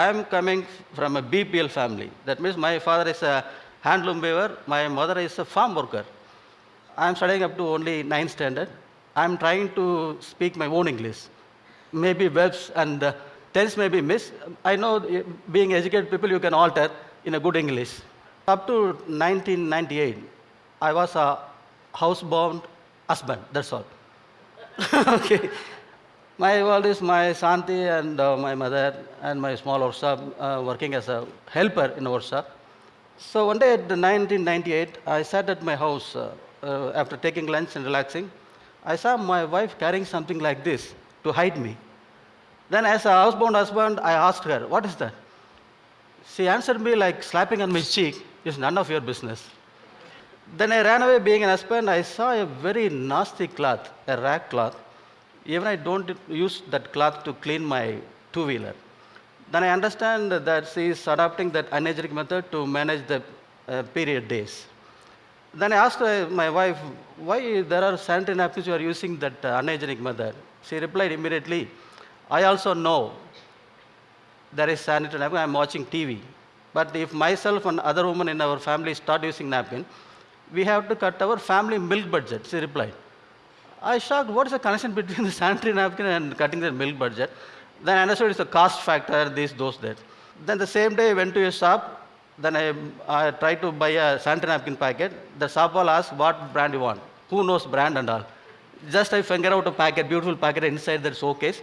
I am coming from a BPL family. That means my father is a handloom weaver, my mother is a farm worker. I am studying up to only 9th standard. I am trying to speak my own English. Maybe verbs and uh, tense may be missed. I know uh, being educated people you can alter in a good English. Up to 1998, I was a housebound husband, that's all. okay. My world is my Santi and uh, my mother and my small workshop uh, working as a helper in a workshop. So one day at the 1998, I sat at my house uh, uh, after taking lunch and relaxing. I saw my wife carrying something like this to hide me. Then as a housebound husband, I asked her, what is that? She answered me like slapping on my cheek, it's none of your business. Then I ran away being an husband. I saw a very nasty cloth, a rag cloth. Even I don't use that cloth to clean my two-wheeler. Then I understand that she is adopting that unhygienic method to manage the uh, period days. Then I asked uh, my wife, why there are sanitary napkins you are using that uh, method? She replied immediately, I also know there is sanitary napkin, I am watching TV. But if myself and other women in our family start using napkin, we have to cut our family milk budget, she replied. I shocked, what is the connection between the sanitary napkin and cutting the milk budget? Then I understood it's a cost factor, this, those, that. Then the same day I went to a shop, then I, I tried to buy a sanitary napkin packet. The shop will ask what brand you want. Who knows brand and all. Just I figure out a packet, beautiful packet inside that showcase.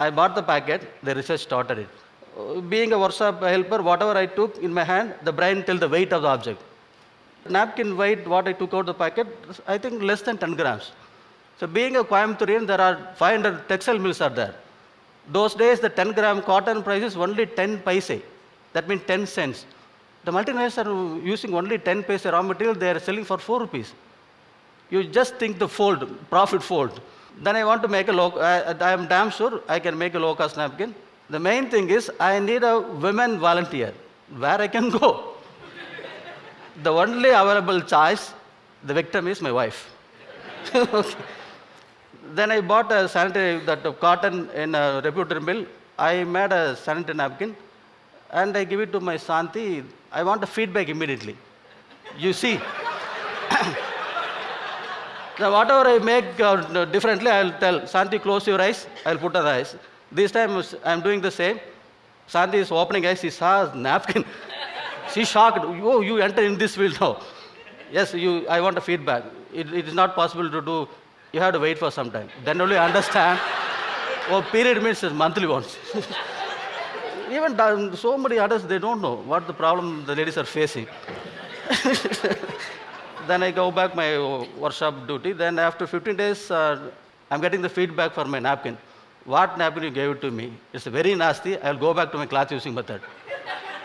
I bought the packet, the research started it. Being a workshop helper, whatever I took in my hand, the brain tell the weight of the object. Napkin weight, what I took out the packet, I think less than 10 grams. So being a Coimbatore, there are 500 textile mills are there. Those days, the 10 gram cotton price is only 10 paise. That means 10 cents. The multinationals are using only 10 paise raw material, they are selling for 4 rupees. You just think the fold, profit fold. Then I want to make a low, I, I am damn sure I can make a low cost napkin. The main thing is I need a women volunteer where I can go. the only available choice, the victim is my wife. okay. Then I bought a sanitary, that cotton in a reputed mill. I made a sanitary napkin and I give it to my Santi. I want a feedback immediately. You see, now whatever I make uh, differently, I'll tell Santi, close your eyes. I'll put her eyes. This time I'm doing the same. Santi is opening eyes. She saw a napkin. she shocked. Oh, you enter in this field now. Yes, you. I want a feedback. It, it is not possible to do. You have to wait for some time. Then only understand. oh, period means monthly once. Even so many others, they don't know what the problem the ladies are facing. then I go back my workshop duty. Then after 15 days, uh, I'm getting the feedback for my napkin. What napkin you gave it to me? It's very nasty. I'll go back to my cloth using method.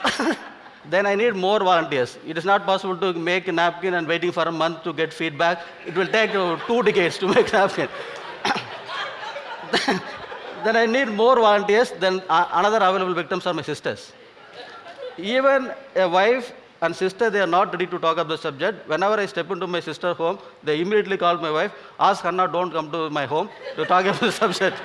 then I need more volunteers. It is not possible to make a napkin and waiting for a month to get feedback. It will take uh, two decades to make a napkin. then I need more volunteers. Then uh, another available victims are my sisters. Even a wife and sister, they are not ready to talk about the subject. Whenever I step into my sister's home, they immediately call my wife, ask Hannah, don't come to my home to talk about the subject.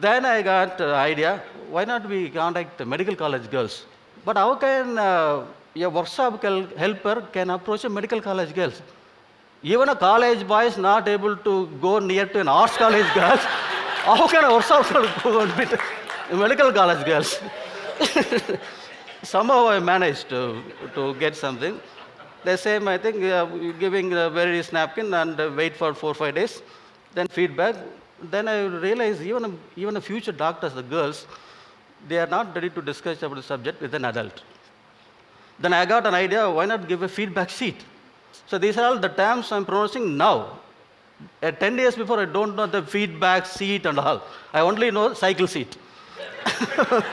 then I got the idea, why not we contact medical college girls? But how can uh, a workshop helper can approach a medical college girls? Even a college boy is not able to go near to an arts college girl. How can a workshop go a medical college girls? Somehow I managed to, to get something. The same, I think, uh, giving a various napkin and uh, wait for four five days, then feedback. Then I realized even even a future doctors, the girls, they are not ready to discuss about the subject with an adult. Then I got an idea, why not give a feedback sheet? So these are all the terms I'm pronouncing now. Uh, 10 years before, I don't know the feedback seat and all. I only know cycle seat.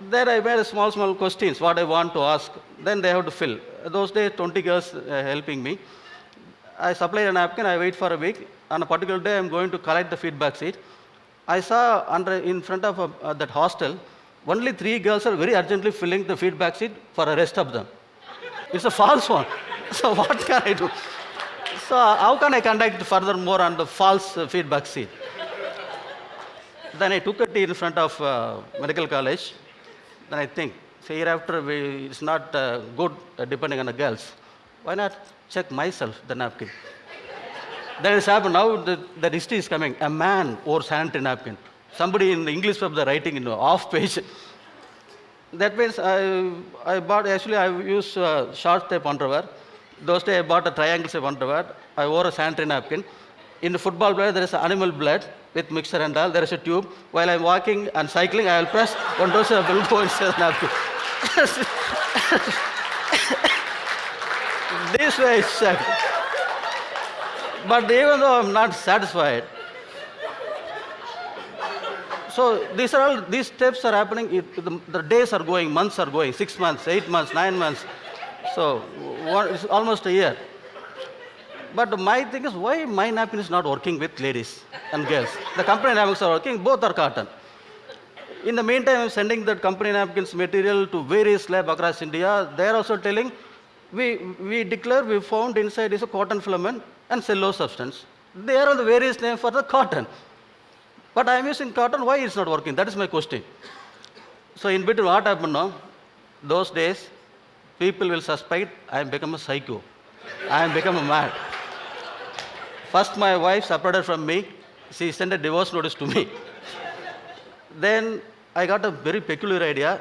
then I made small, small questions, what I want to ask. Then they have to fill. Those days, 20 girls uh, helping me. I supplied a napkin, I wait for a week. On a particular day, I'm going to collect the feedback sheet. I saw under, in front of uh, uh, that hostel, only three girls are very urgently filling the feedback sheet for the rest of them. It's a false one. So what can I do? So how can I conduct furthermore on the false uh, feedback sheet? Then I took a tea in front of uh, medical college. Then I think, so hereafter we, it's not uh, good uh, depending on the girls. Why not check myself the napkin? That has happened. Now the, the history is coming. A man wore sanitary napkin. Somebody in the English pub, they're writing in the off page. That means I, I bought, actually I used uh, short tape underwear. Those days I bought a triangle shape underwear. I wore a sanitary napkin. In the football player, there is animal blood with mixture and all. There is a tube. While I'm walking and cycling, I will press one dose of will go inside the napkin. this way I checked. But even though I'm not satisfied, so these are all these steps are happening. It, the, the days are going, months are going, six months, eight months, nine months. So one, it's almost a year. But my thing is, why my napkin is not working with ladies and girls? The company napkins are working, both are cotton. In the meantime, I'm sending that company napkins material to various lab across India. They're also telling, we, we declare we found inside is a cotton filament and cellulose substance. They are the various name for the cotton. But I'm using cotton, why it's not working? That is my question. So in between what happened now? Those days, people will suspect I am become a psycho. I am become a mad. First, my wife separated from me. She sent a divorce notice to me. then I got a very peculiar idea.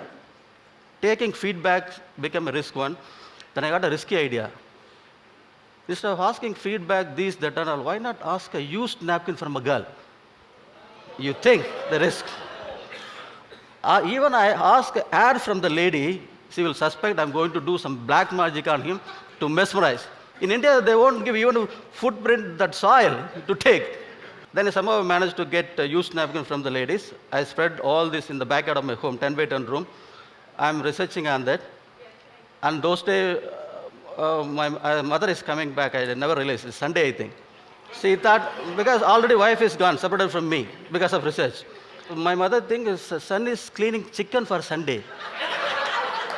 Taking feedback became a risk one. Then I got a risky idea. Instead of asking feedback, this, that, and all, why not ask a used napkin from a girl? You think the risk. Uh, even I ask ad from the lady, she will suspect I'm going to do some black magic on him to mesmerize. In India, they won't give even a footprint that soil to take. Then I somehow managed to get a used napkin from the ladies. I spread all this in the backyard of my home, 10 by 10 room. I'm researching on that. And those days, uh, my uh, mother is coming back. I never realized. It's Sunday, I think. She thought, because already wife is gone, separated from me because of research. My mother thinks son is cleaning chicken for Sunday.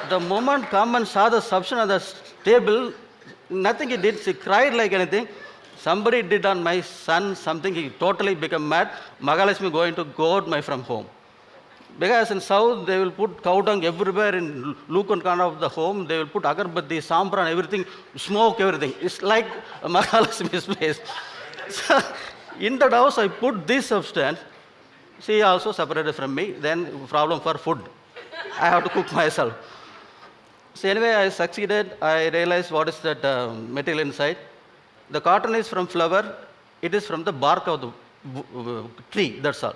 the moment come and saw the substance on the table, nothing he did. She cried like anything. Somebody did on my son something. He totally became mad. Magalakshmi going to go out my from home. Because in south they will put cow dung everywhere in Lukon corner of the home. They will put agarbatti, sampran, everything, smoke everything. It's like Mahalakshmi's place. So in that house I put this substance. She also separated from me. Then problem for food. I have to cook myself. So anyway, I succeeded. I realized what is that uh, material inside. The cotton is from flower. It is from the bark of the tree. That's all.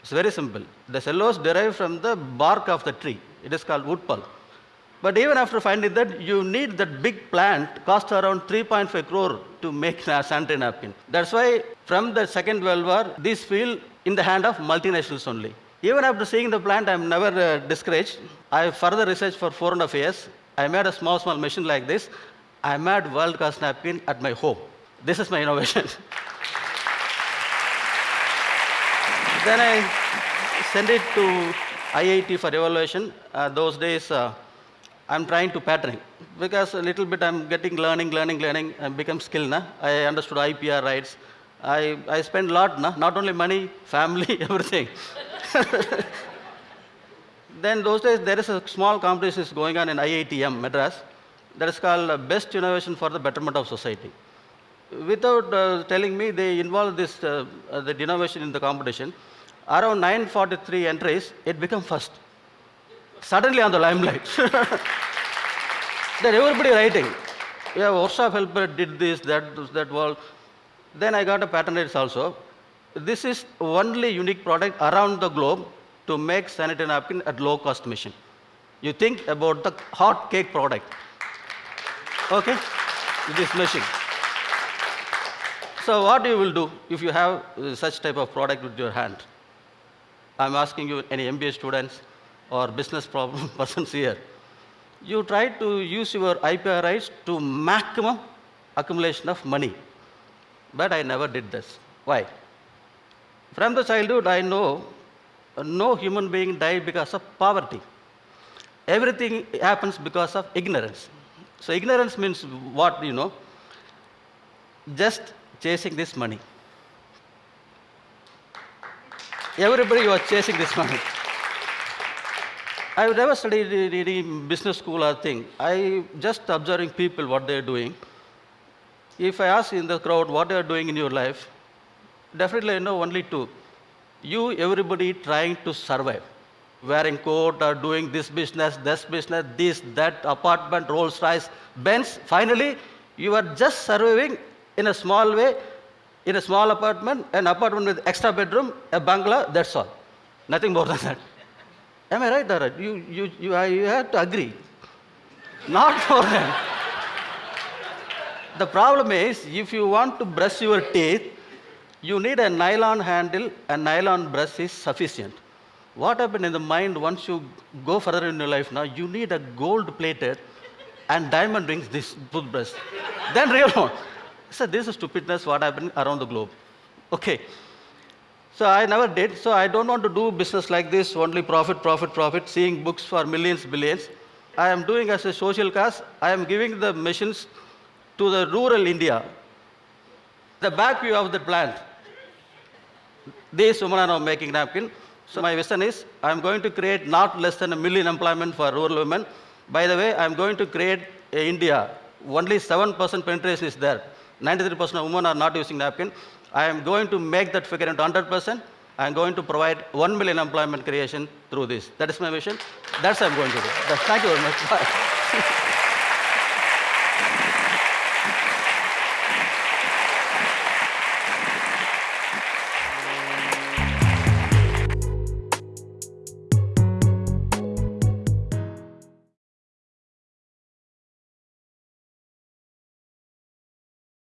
It's very simple. The cellulose derived from the bark of the tree. It is called wood pulp. But even after finding that, you need that big plant, cost around 3.5 crore to make a sanitary napkin. That's why from the Second World War, this field in the hand of multinationals only. Even after seeing the plant, I'm never uh, discouraged. I further researched for four and a half years. I made a small, small machine like this. I made world-class napkin at my home. This is my innovation. then I sent it to IIT for evaluation. Uh, those days, uh, I'm trying to pattern because a little bit I'm getting learning, learning, learning, and become skill. Na? I understood IPR rights. I, I spend a lot, na? not only money, family, everything. then those days there is a small competition is going on in IITM, Madras. That is called uh, Best Innovation for the Betterment of Society. Without uh, telling me, they involved this, uh, uh, the innovation in the competition. Around 943 entries, it became first. Suddenly on the limelight. then everybody writing. Yeah, workshop helper did this, that, that, wall. Then I got a patent also. This is only unique product around the globe to make sanitary napkin at low cost machine. You think about the hot cake product. Okay? This machine. So what you will do if you have uh, such type of product with your hand? I'm asking you, any MBA students or business problem persons here, you try to use your IPR rights to maximum accumulation of money. But I never did this. Why? From the childhood, I know no human being died because of poverty. Everything happens because of ignorance. So ignorance means what, you know? Just chasing this money. Everybody was chasing this money. I've never studied any business school or thing. I just observing people what they're doing. If I ask in the crowd what they are doing in your life, definitely I know only two. You, everybody trying to survive. Wearing coat or doing this business, this business, this, that, apartment, Rolls Royce, Benz. Finally, you are just surviving in a small way, in a small apartment, an apartment with extra bedroom, a bungalow, that's all. Nothing more than that. Am I right, Dara? You, you, you, I- you have to agree. Not more than. The problem is, if you want to brush your teeth, you need a nylon handle, a nylon brush is sufficient. What happened in the mind once you go further in your life now, you need a gold plated and diamond rings this toothbrush. then real one. So this is stupidness what happened around the globe. Okay. So I never did. So I don't want to do business like this, only profit, profit, profit, seeing books for millions, billions. I am doing as a social cause, I am giving the machines to the rural India. The back view of the plant. These women are now making napkin. So my vision is I am going to create not less than a million employment for rural women. By the way, I am going to create India. Only 7% penetration is there. 93% of women are not using napkin. I am going to make that figure into 100%. I am going to provide 1 million employment creation through this. That is my vision. That's what I am going to do. That's- Thank you very much.